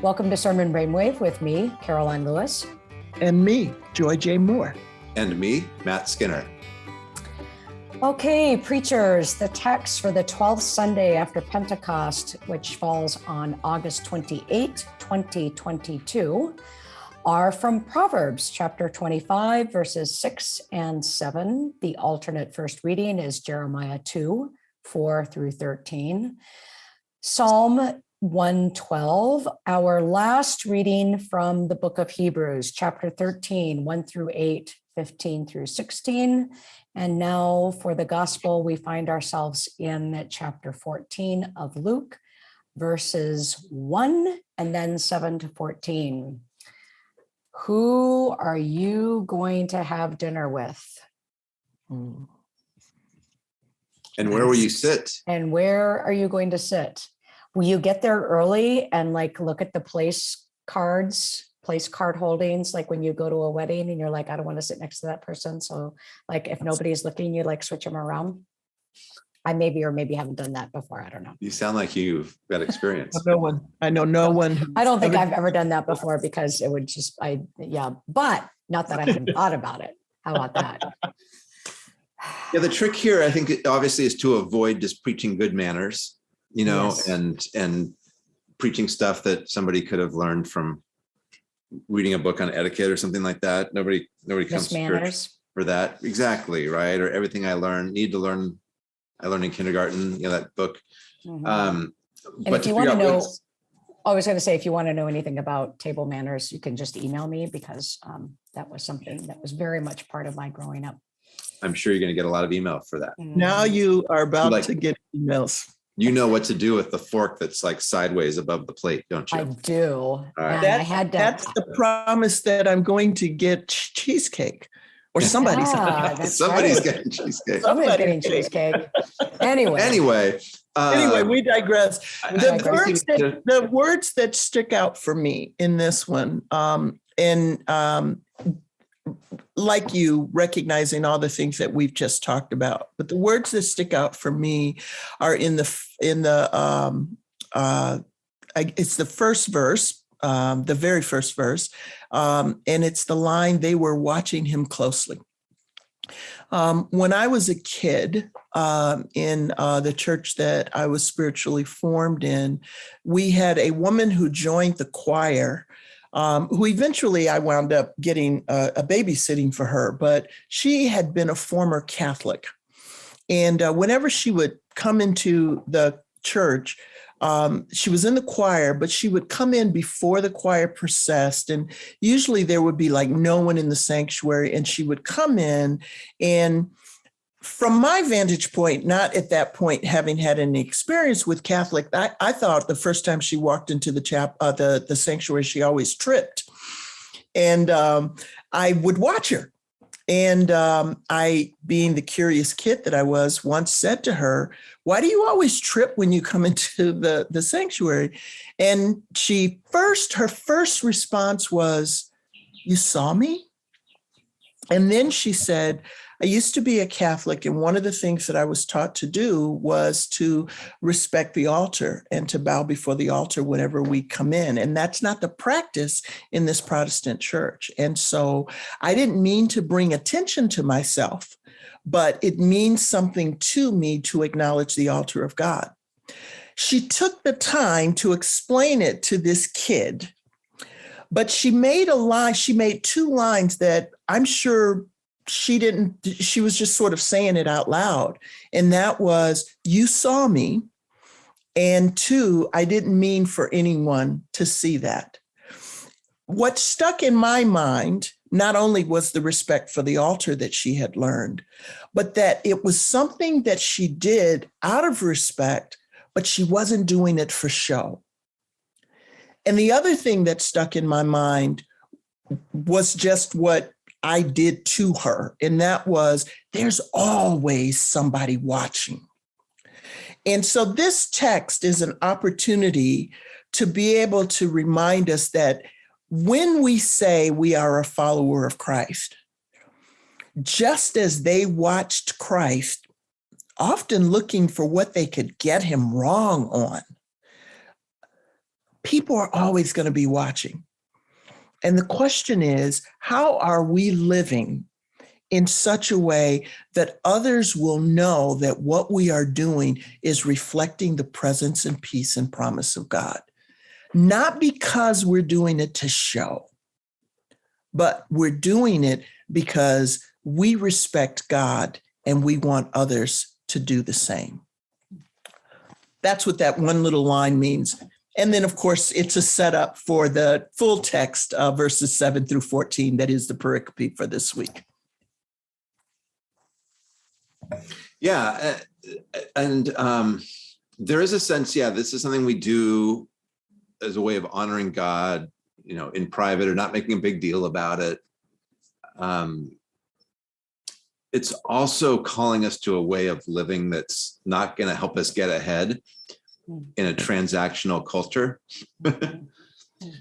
Welcome to Sermon Brainwave with me, Karoline Lewis. And me, Joy J. Moore. And me, Matt Skinner. Okay, preachers, the text for the 12th Sunday after Pentecost, which falls on August 28, 2022, are from Proverbs chapter 25, verses 6 and 7. The alternate first reading is Jeremiah 2, 4 through 13. Psalm 112, our last reading from the book of Hebrews, chapter 13, 1 through 8, 15 through 16. And now for the gospel, we find ourselves in chapter 14 of Luke, verses 1 and then 7 to 14. Who are you going to have dinner with? Hmm. And where will you sit? And where are you going to sit? will you get there early and like look at the place cards place card holdings like when you go to a wedding and you're like i don't want to sit next to that person so like if nobody's looking you like switch them around i maybe or maybe haven't done that before i don't know You sound like you've got experience. No one, I know no one. i don't think ever- i've ever done that before because it would just i yeah but not that i haven't thought about it how about that Yeah, the trick here, I think, obviously, is to avoid just preaching good manners, you know, Yes. and and preaching stuff that somebody could have learned from reading a book on etiquette or something like that. Nobody, nobody comes to church manners for that. Exactly, right? Or everything I learned, need to learn, I learned in kindergarten, you know, that book. Mhm. Um, And but if you want to know, I was going to say, if you want to know anything about table manners, you can just email me because um, that was something that was very much part of my growing up. I'm sure you're gonna get a lot of email for that. Now you are about Like- to get emails. You know what to do with the fork that's like sideways above the plate, don't you? I do. right. And I had to. That's the promise that I'm going to get cheesecake or somebody's. Ah, Somebody's right. getting cheesecake. Somebody's getting cheesecake. Anyway. Anyway. Anyway, um, we digress. The I think words that, that- the words that stick out for me in this one, um, and um, like you, recognizing all the things that we've just talked about, but the words that stick out for me are in the in the um, uh, I, it's the first verse, um, the very first verse, um, and it's the line they were watching him closely. Um, when I was a kid um, in uh, the church that I was spiritually formed in, we had a woman who joined the choir. Um, who eventually I wound up getting a, a babysitting for her, but she had been a former Catholic. And uh, whenever she would come into the church, um, she was in the choir, but she would come in before the choir processed. And usually there would be like no one in the sanctuary. And she would come in and from my vantage point, not at that point having had any experience with Catholic, I, I thought the first time she walked into the chap, uh, the the sanctuary, she always tripped, and um, I would watch her. And um, I, being the curious kid that I was, once said to her, "Why do you always trip when you come into the the sanctuary?" And she first, her first response was, "You saw me." And then she said, I used to be a Catholic, and one of the things that I was taught to do was to respect the altar and to bow before the altar whenever we come in. And that's not the practice in this Protestant church. And so I didn't mean to bring attention to myself, but it means something to me to acknowledge the altar of God. She took the time to explain it to this kid. But she made a line, she made two lines that I'm sure she didn't she was just sort of saying it out loud. And that was you saw me and two i didn't mean for anyone to see that. What stuck in my mind not only was the respect for the altar that she had learned but that it was something that she did out of respect but she wasn't doing it for show. And the other thing that stuck in my mind was just what I did to her. And that was there's always somebody watching. And so this text is an opportunity to be able to remind us that when we say we are a follower of Christ, just as they watched Christ, often looking for what they could get him wrong on, people are always going to be watching. And the question is, how are we living in such a way that others will know that what we are doing is reflecting the presence and peace and promise of God? Not because we're doing it to show, but we're doing it because we respect God and we want others to do the same. That's what that one little line means. And then, of course, it's a setup for the full text, uh, verses 7 through 14. That is the pericope for this week. Yeah, uh, and um, there is a sense, yeah, this is something we do as a way of honoring God, you know, in private or not making a big deal about it. Um, it's also calling us to a way of living that's not going to help us get ahead in a transactional culture,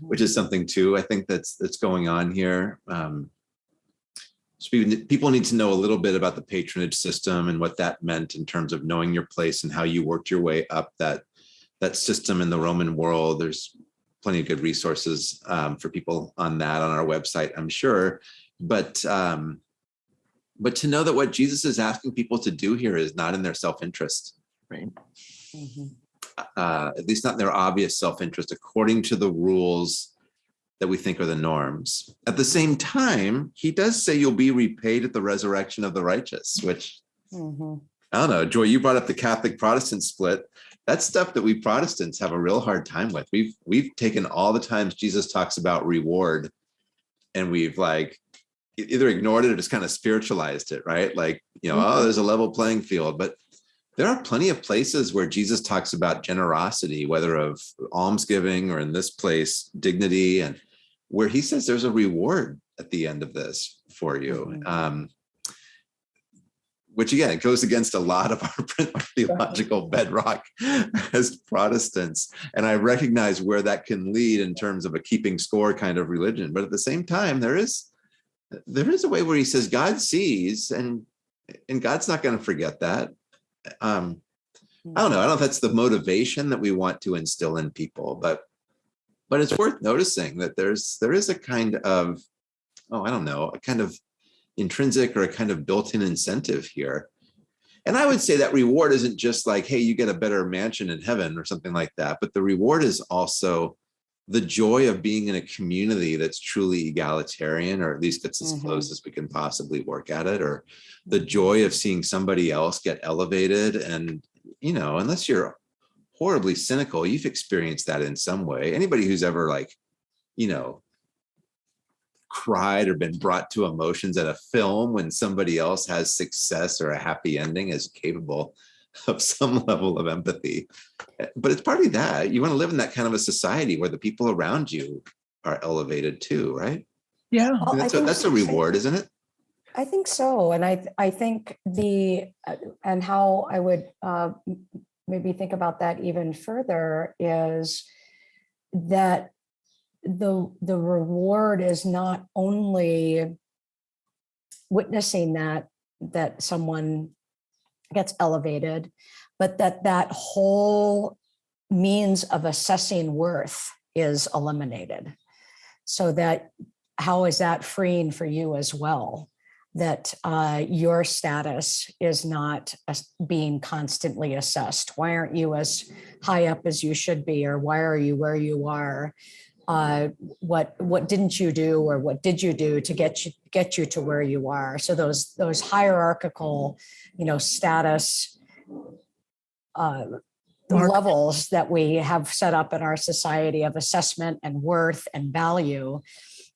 which is something too. I think that's that's going on here. Um, so people- people need to know a little bit about the patronage system and what that meant in terms of knowing your place and how you worked your way up that that system in the Roman world. There's plenty of good resources um, for people on that on our website, I'm sure. But um, but to know that what Jesus is asking people to do here is not in their self-interest, Right. Mhm. Uh, at least not in their obvious self-interest, according to the rules that we think are the norms. At the same time, he does say you'll be repaid at the resurrection of the righteous, which Mhm. I don't know, Joy, you brought up the Catholic Protestant split. That's stuff that we Protestants have a real hard time with. We've we've taken all the times Jesus talks about reward and we've like either ignored it or just kind of spiritualized it, right? Like, you know, oh, there's a level playing field, but there are plenty of places where Jesus talks about generosity, whether of almsgiving or in this place, dignity, and where he says there's a reward at the end of this for you. Mhm. Um, which again, it goes against a lot of our theological bedrock as Protestants. And I recognize where that can lead in terms of a keeping score kind of religion. But at the same time, there is there is a way where he says God sees and and God's not going to forget that. Um, I don't know. I don't know if that's the motivation that we want to instill in people, but but it's worth noticing that there's there is a kind of oh, I don't know, a kind of intrinsic or a kind of built-in incentive here. And I would say that reward isn't just like, hey, you get a better mansion in heaven or something like that, but the reward is also the joy of being in a community that's truly egalitarian, or at least gets as Mhm. close as we can possibly work at it, or the joy of seeing somebody else get elevated. And, you know, unless you're horribly cynical, you've experienced that in some way. Anybody who's ever like, you know, cried or been brought to emotions at a film when somebody else has success or a happy ending is capable of some level of empathy. But it's partly that you want to live in that kind of a society where the people around you are elevated too, right? Yeah. Well, That's a, that's a reward, isn't it? I think so, and I I think the uh, and how I would uh, maybe think about that even further is that the the reward is not only witnessing that that someone gets elevated, but that that whole means of assessing worth is eliminated, so that how is that freeing for you as well? that uh, your status is not being constantly assessed. Why aren't you as high up as you should be, or why are you where you are? Uh, what what didn't you do, or what did you do to get you get you to where you are? So those those hierarchical, you know, status uh, levels that we have set up in our society of assessment and worth and value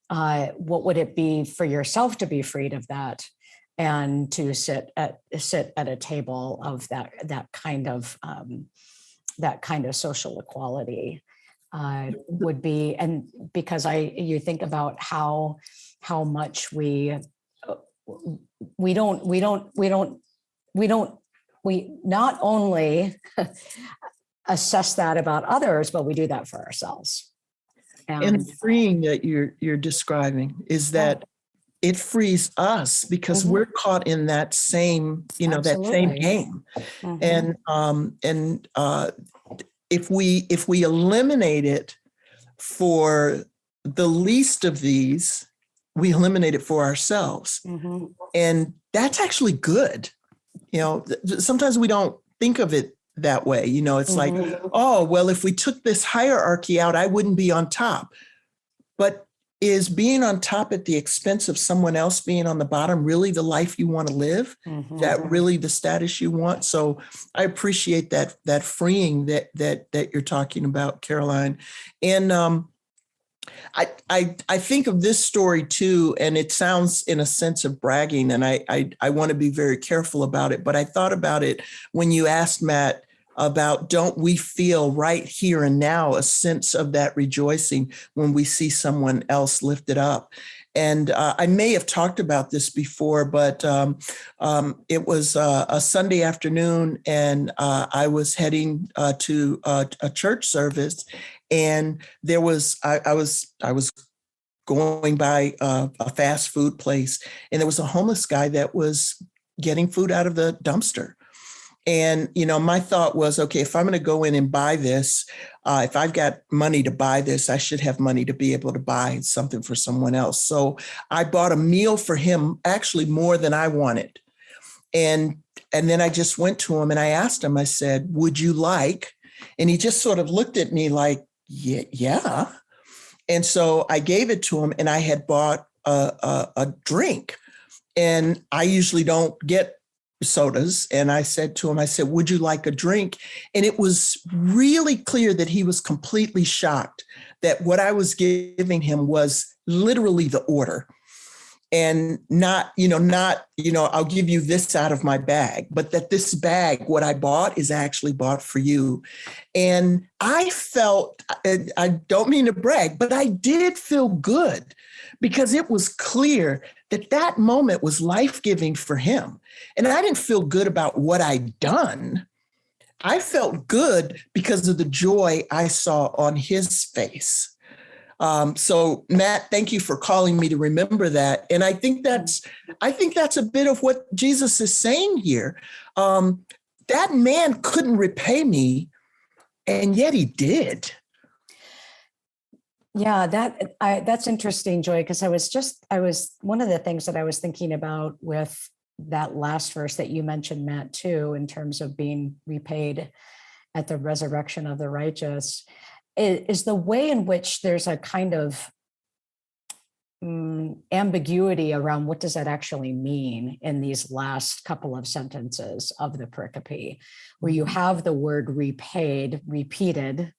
uh, what would it be for yourself to be freed of that and to sit at sit at a table of that that kind of um, that kind of social equality uh, would be and because I you think about how how much we uh, we don't we don't we don't we don't we not only assess that about others but we do that for ourselves And freeing that you're you're describing is Yeah. that it frees us because Mhm. we're caught in that same, you know, that same Absolutely. game. Mhm. And um and uh if we if we eliminate it for the least of these, we eliminate it for ourselves. Mhm. And that's actually good. You know, sometimes we don't think of it that way. You know, it's like, Mhm. oh, well, if we took this hierarchy out, I wouldn't be on top. But is being on top at the expense of someone else being on the bottom really the life you want to live? Mhm. that really the status you want. So I appreciate that that freeing that that that you're talking about, Karoline. And um, I I I think of this story too, and it sounds in a sense of bragging, and I I, I want to be very careful about it. But I thought about it when you asked Matt about don't we feel right here and now a sense of that rejoicing when we see someone else lifted up and uh, I may have talked about this before, but um, um, it was uh, a Sunday afternoon, and uh, I was heading uh, to a, a church service, and there was I, I was I was going by a, a fast food place, and there was a homeless guy that was getting food out of the dumpster. And you know, my thought was, okay, if I'm going to go in and buy this, uh, if I've got money to buy this, I should have money to be able to buy something for someone else. So I bought a meal for him, actually more than I wanted. And and then I just went to him and I asked him, I said, would you like? And he just sort of looked at me like, yeah, yeah. And so I gave it to him and I had bought a, a, a drink. And I usually don't get sodas. And I said to him, I said, would you like a drink? And it was really clear that he was completely shocked that what I was giving him was literally the order and not, you know, not, you know, I'll give you this out of my bag, but that this bag, what I bought is actually bought for you. And I felt, I don't mean to brag, but I did feel good because it was clear that that moment was life giving for him. And I didn't feel good about what I'd done. I felt good because of the joy I saw on his face. Um, so Matt, thank you for calling me to remember that. And I think that's, I think that's a bit of what Jesus is saying here. Um, that man couldn't repay me, and yet he did. Yeah, that I that's interesting, Joy, because I was just I was one of the things that I was thinking about with that last verse that you mentioned, Matt, too, in terms of being repaid at the resurrection of the righteous, is the way in which there's a kind of mm, ambiguity around what does that actually mean in these last couple of sentences of the pericope, where you have the word repaid repeated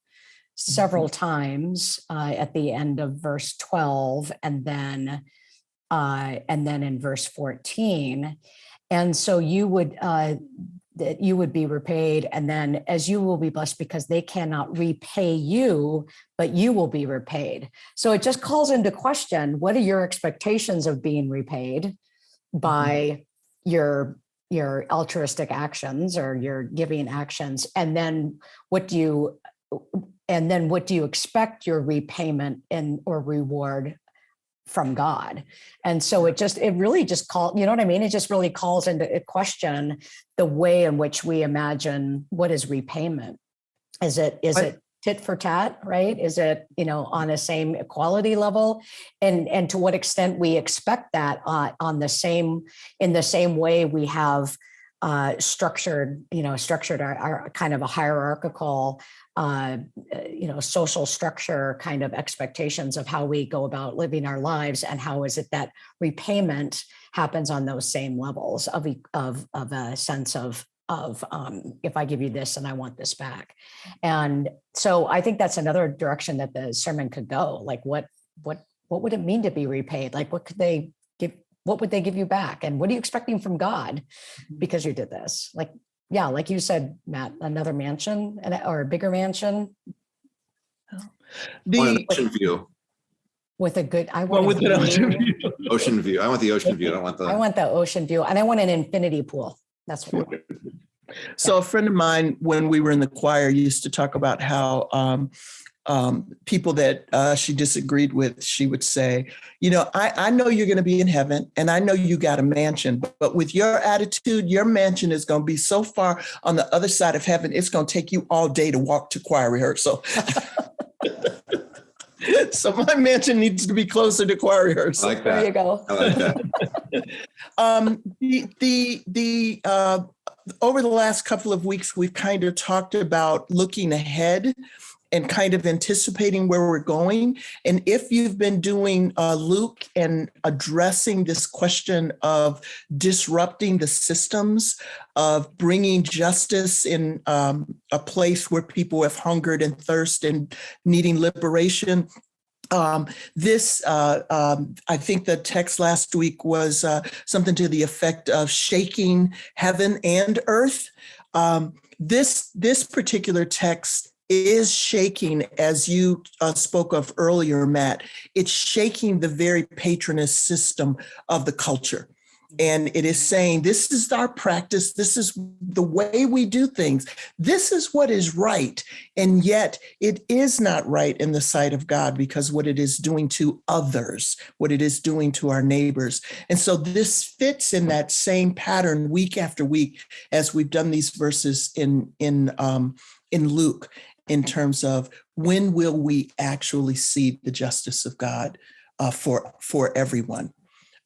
several times uh, at the end of verse 12 and then uh, and then in verse 14 and so you would uh, that you would be repaid and then as you will be blessed because they cannot repay you but you will be repaid. So it just calls into question what are your expectations of being repaid by your your altruistic actions or your giving actions? And then what do you and then what do you expect your repayment and or reward from God? And so it just, it really just call, you know what I mean? It just really calls into question the way in which we imagine what is repayment. Is it, is it tit for tat, right? Is it, you know, on the same equality level? And and to what extent we expect that uh, on the same, in the same way we have uh, structured, you know, structured our, our kind of a hierarchical uh, uh, you know, social structure kind of expectations of how we go about living our lives and how is it that repayment happens on those same levels of, e- of, of a sense of, of um, if I give you this and I want this back. And so I think that's another direction that the sermon could go. Like what, what, what would it mean to be repaid? Like what could they give, what would they give you back? And what are you expecting from God because you did this? Like yeah, like you said, Matt, another mansion and or a bigger mansion Want an The, ocean view, with a good. I well, want. with a an ocean view. view. ocean view. I want the ocean view. I don't want I the, want the ocean view, and I want an infinity pool. That's what. I want. So a friend of mine, when we were in the choir, used to talk about how um, um, people that uh, she disagreed with, she would say, you know, I, I know you're going to be in heaven and I know you got a mansion, but, but with your attitude, your mansion is going to be so far on the other side of heaven, it's going to take you all day to walk to choir rehearsal. So my mansion needs to be closer to choir I rehearsal. like There you go. I like that. Um, the, the, the, uh, over the last couple of weeks, we've kind of talked about looking ahead and kind of anticipating where we're going. And if you've been doing uh, Luke and addressing this question of disrupting the systems, of bringing justice in um, a place where people have hungered and thirst and needing liberation, um, this, uh, um, I think the text last week was uh, something to the effect of shaking heaven and earth. Um, this this particular text is shaking, as you uh, spoke of earlier, Matt. It's shaking the very patronist system of the culture. And it is saying, this is our practice. This is the way we do things. This is what is right. And yet it is not right in the sight of God because what it is doing to others, what it is doing to our neighbors. And so this fits in that same pattern week after week as we've done these verses in, in, um, in Luke in terms of when will we actually see the justice of God uh, for, for everyone.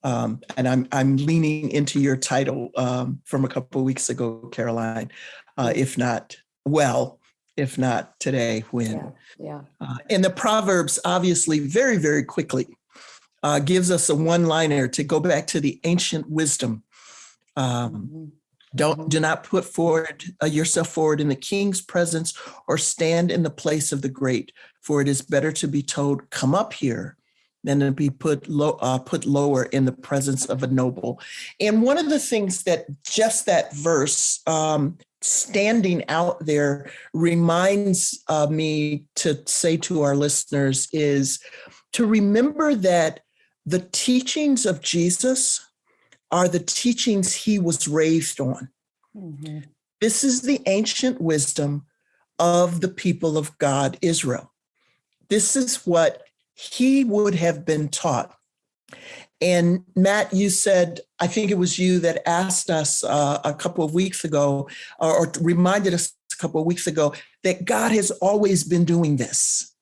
Um, and I'm I'm leaning into your title um, from a couple of weeks ago, Karoline. Uh, if not well, if not today, when? Yeah, yeah. Uh, and the Proverbs, obviously, very very quickly, uh, gives us a one-liner to go back to the ancient wisdom. Um, Mhm. Don't do not put forward uh, yourself forward in the king's presence or stand in the place of the great, for it is better to be told, "Come up here." Than to be put low, uh, put lower in the presence of a noble. And one of the things that just that verse um, standing out there reminds uh, me to say to our listeners is to remember that the teachings of Jesus are the teachings he was raised on. Mhm. This is the ancient wisdom of the people of God, Israel. This is what he would have been taught. And Matt, you said, I think it was you that asked us uh, a couple of weeks ago, or, or reminded us a couple of weeks ago, that God has always been doing this.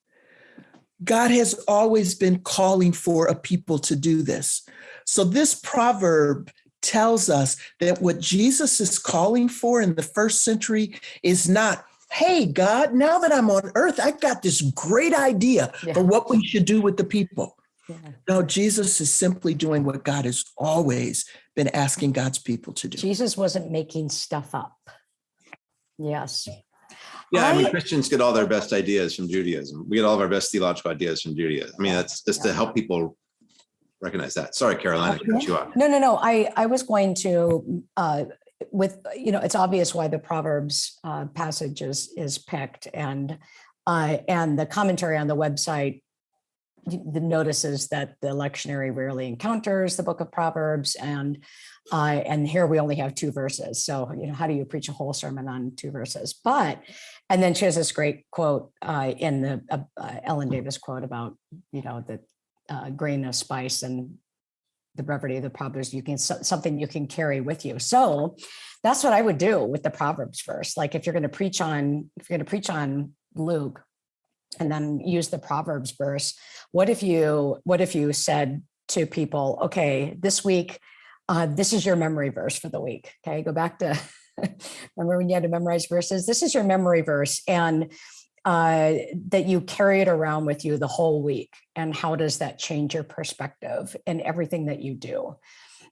God has always been calling for a people to do this. So this proverb tells us that what Jesus is calling for in the first century is not, hey, God, now that I'm on earth, I've got this great idea Yeah. for what we should do with the people. Yeah. No, Jesus is simply doing what God has always been asking God's people to do. Jesus wasn't making stuff up. Yes. Yeah, I mean, Christians get all their best ideas from Judaism. We get all of our best theological ideas from Judaism. I mean, that's just to help people recognize that. Sorry, Carolina, you off. No, no, no. I, I was going to, uh, with, you know, it's obvious why the Proverbs uh, passage is, is picked and, uh, and the commentary on the website the notices that the lectionary rarely encounters the book of Proverbs and uh, and here we only have two verses. So, you know, how do you preach a whole sermon on two verses? But, and then she has this great quote uh, in the uh, uh, Ellen Davis quote about, you know, the uh, grain of spice and the brevity of the Proverbs, you can, so- something you can carry with you. So that's what I would do with the Proverbs verse. Like if you're going to preach on, if you're going to preach on Luke and then use the Proverbs verse, what if you, what if you said to people, okay, this week, uh, this is your memory verse for the week. Okay, go back to remember when you had to memorize verses. This is your memory verse, and uh, that you carry it around with you the whole week. And how does that change your perspective in everything that you do?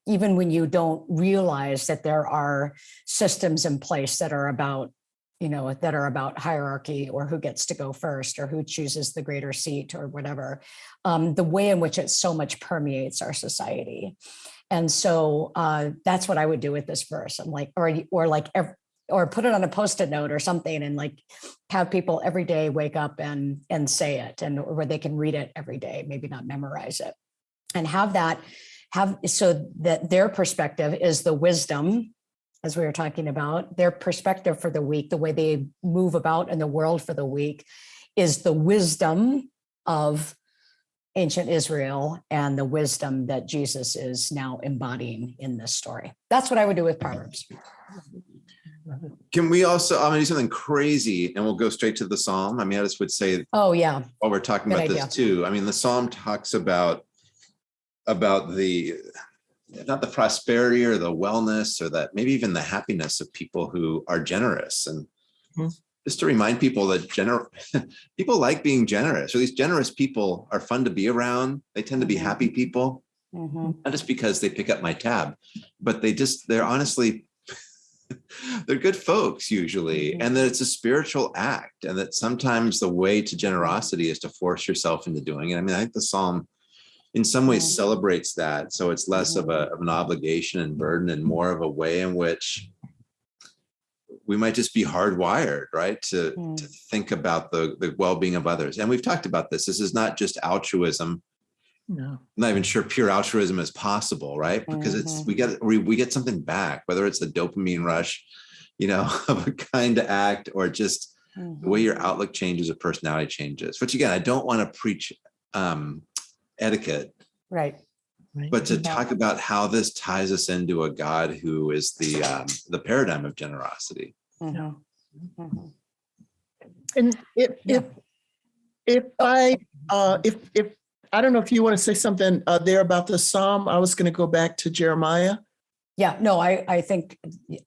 Even when you don't realize that there are systems in place that are about you know that are about hierarchy or who gets to go first or who chooses the greater seat or whatever um, the way in which it so much permeates our society and so uh, that's what I would do with this verse. I'm like, or or like, ev- or put it on a post-it note or something, and like have people every day wake up and and say it, and where they can read it every day, maybe not memorize it, and have that have so that their perspective is the wisdom, as we were talking about, their perspective for the week, the way they move about in the world for the week, is the wisdom of ancient Israel and the wisdom that Jesus is now embodying in this story. That's what I would do with Proverbs. Can we also, I'm gonna do something crazy and we'll go straight to the Psalm. I mean, I just would say Oh, yeah. while we're talking Good about this too, I mean, the Psalm talks about about the not the prosperity or the wellness or that maybe even the happiness of people who are generous and Hmm. just to remind people that gener people like being generous or these generous people are fun to be around. They tend to be Mhm. happy people Mhm. not just because they pick up my tab, but they just, they're honestly, they're good folks usually. Mhm. And that it's a spiritual act and that sometimes the way to generosity is to force yourself into doing it. I mean, I think the Psalm in some ways celebrates that. So it's less of a, of an obligation and burden and more of a way in which we might just be hardwired, right? To, Mm. to think about the, the well-being of others. And we've talked about this. This is not just altruism No. I'm not even sure pure altruism is possible, right? Because it's Mhm. we get we, we get something back, whether it's the dopamine rush, you know, of a kind act or just the way Mhm. your outlook changes or personality changes. Which again, I don't want to preach um, etiquette, Right. but to Yeah. talk about how this ties us into a God who is the um, the paradigm of generosity. Mhm. Mhm. And if, Yeah. if, if I, uh, if, if, I don't know if you want to say something uh, there about the Psalm. I was going to go back to Jeremiah. Yeah, no, I, I think,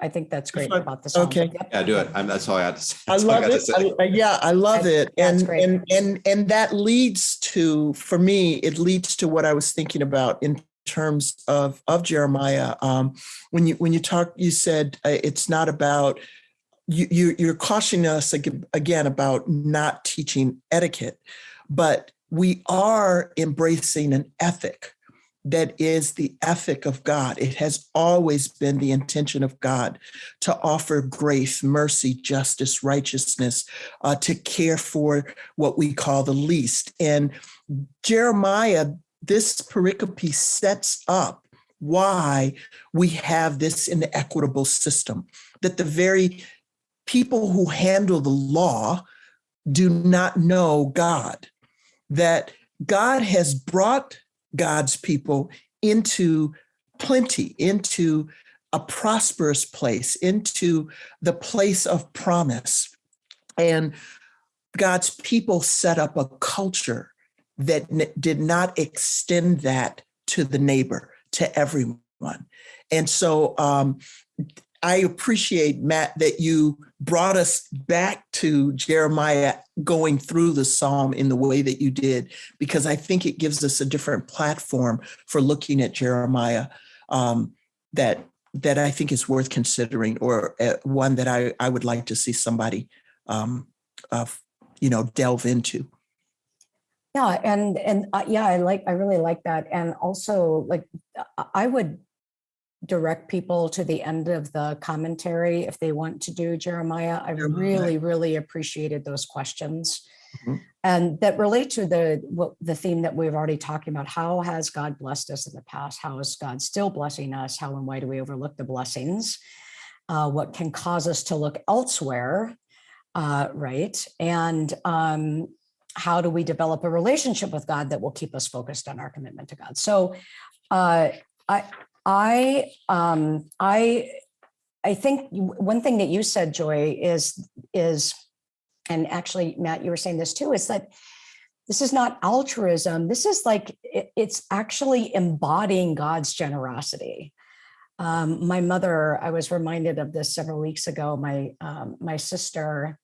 I think that's great I- about the song. okay. Yep. Yeah, do it. I'm, that's all I had to say. I That's all love got to it. I- Yeah, I love I- it. yeah, it's And, and, and, and that leads to, for me, it leads to what I was thinking about in terms of, of Jeremiah. Um, when you, when you talk, you said uh, it's not about, you, you, you're cautioning us again about not teaching etiquette, but we are embracing an ethic that is the ethic of God. It has always been the intention of God to offer grace, mercy, justice, righteousness, uh, to care for what we call the least. And Jeremiah, this pericope sets up why we have this inequitable system, that the very people who handle the law do not know God, that God has brought God's people into plenty, into a prosperous place, into the place of promise. And God's people set up a culture that did not extend that to the neighbor, to everyone. And so um, I appreciate, Matt, that you brought us back to Jeremiah going through the psalm in the way that you did, because I think it gives us a different platform for looking at Jeremiah um, that that I think is worth considering, or uh, one that I I would like to see somebody um, uh, you know delve into. Yeah, and, and, uh, yeah, I like, I really like that. And also, like, I- I would direct people to the end of the commentary if they want to do Jeremiah. I really, really appreciated those questions. Mhm. And that relate to the, what, the theme that we've already talking about. How has God blessed us in the past? How is God still blessing us? How and why do we overlook the blessings? Uh, what can cause us to look elsewhere? Uh, right. And, um, how do we develop a relationship with God that will keep us focused on our commitment to God? So uh, I, I, um, I, I think one thing that you said, Joy, is is, and actually, Matt, you were saying this too, is that this is not altruism. This is like it- it's actually embodying God's generosity. Um, my mother, I was reminded of this several weeks ago. My um, my sister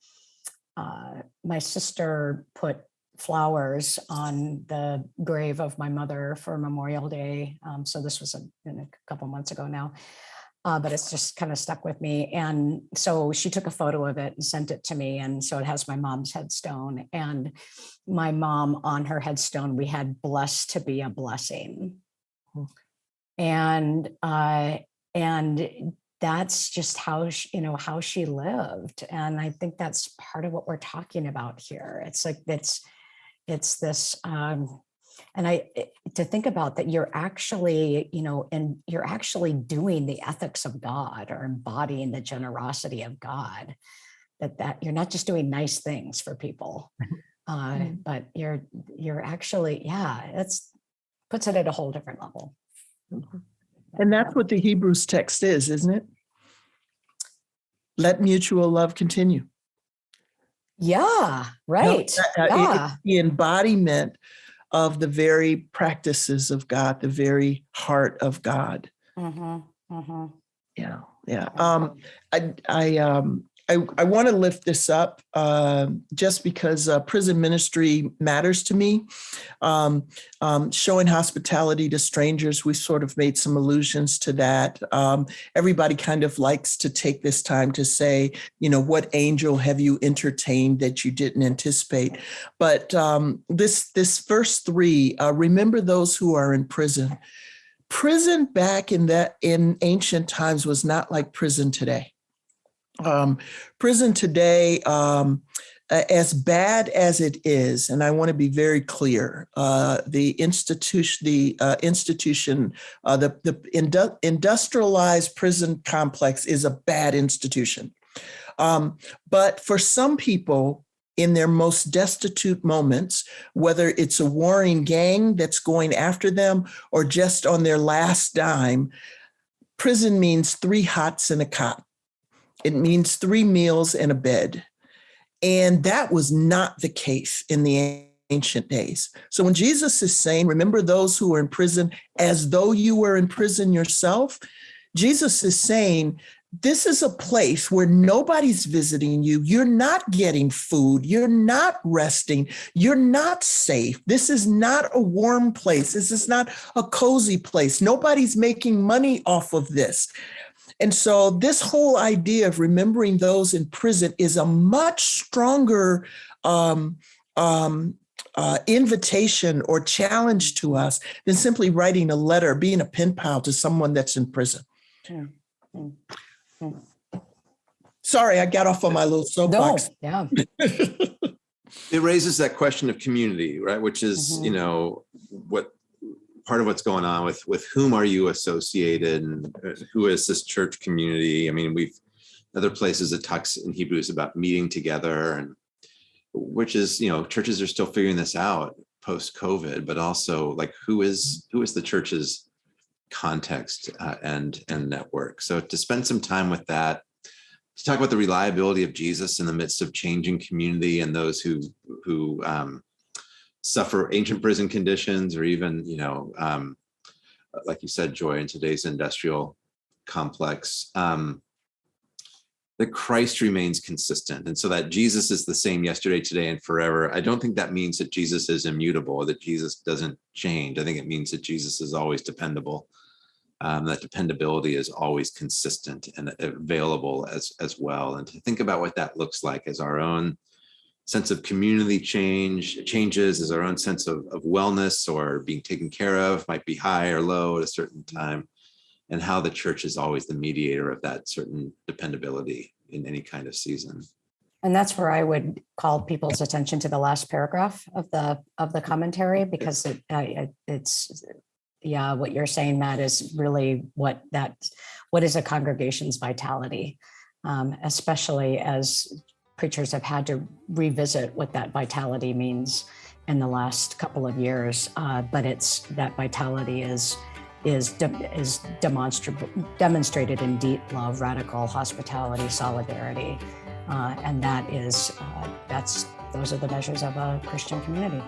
uh, my sister put flowers on the grave of my mother for Memorial Day. Um, so this was a, in a couple months ago now, uh, but it's just kind of stuck with me. And so she took a photo of it and sent it to me. And so it has my mom's headstone and my mom on her headstone, we had blessed to be a blessing. And, uh, and that's just how she, you know how she lived and i think that's part of what we're talking about here it's like it's it's this um and i to think about that you're actually you know and you're actually doing the ethics of god or embodying the generosity of god that that you're not just doing nice things for people uh Mhm. but you're you're actually yeah that's puts it at a whole different level And that's what the Hebrews text is, isn't it? let mutual love continue. Yeah, right. No, it- Yeah. the embodiment of the very practices of God, the very heart of God. Mhm, mhm. Yeah, yeah. Um, I, I, um, I, I want to lift this up uh, just because uh, prison ministry matters to me. Um, um, showing hospitality to strangers, we sort of made some allusions to that. Um, everybody kind of likes to take this time to say, you know, what angel have you entertained that you didn't anticipate? But um, this this first three, uh, remember those who are in prison. Prison back in that in ancient times was not like prison today um, prison today, um, as bad as it is, and I want to be very clear, uh, the institution, the uh, institution, uh, the the indu- industrialized prison complex is a bad institution. Um, but for some people, in their most destitute moments, whether it's a warring gang that's going after them or just on their last dime, prison means three hots and a cot. It means three meals and a bed. And that was not the case in the ancient days. So when Jesus is saying, remember those who are in prison as though you were in prison yourself, Jesus is saying, this is a place where nobody's visiting you. You're not getting food. You're not resting. You're not safe. This is not a warm place. This is not a cozy place. Nobody's making money off of this. And so, this whole idea of remembering those in prison is a much stronger um, um, uh, invitation or challenge to us than simply writing a letter, being a pen pal to someone that's in prison. Hmm, hmm, hmm. Sorry, I got off on my little No, soapbox. yeah. It raises that question of community, right? Which is, you Mhm. know, what part of what's going on with with whom are you associated and uh, who is this church community? I mean, we've other places it talks in Hebrews about meeting together and which is, you know, churches are still figuring this out post COVID, but also like who is who is the church's context uh, and and network. So to spend some time with that to talk about the reliability of Jesus in the midst of changing community and those who who um, suffer ancient prison conditions or even you know um, like you said joy in today's industrial complex. Um, that christ remains consistent. And so that jesus is the same yesterday today and forever i don't think that means that jesus is immutable that jesus doesn't change. I think it means that jesus is always dependable um, that dependability is always consistent and available as as well. And to think about what that looks like as our own sense of community change changes as our own sense of, of wellness or being taken care of might be high or low at a certain time and how the church is always the mediator of that certain dependability in any kind of season And that's where I would call people's attention to the last paragraph of the, of the commentary, because it, uh, it- it's, yeah, what you're saying, Matt, is really what that, what is a congregation's vitality? Um, Especially as preachers have had to revisit what that vitality means in the last couple of years. Uh, But it's, that vitality is, is, de- is demonstrable, demonstrated in deep love, radical hospitality, solidarity, uh, and that is, uh, that's, those are the measures of a Christian community.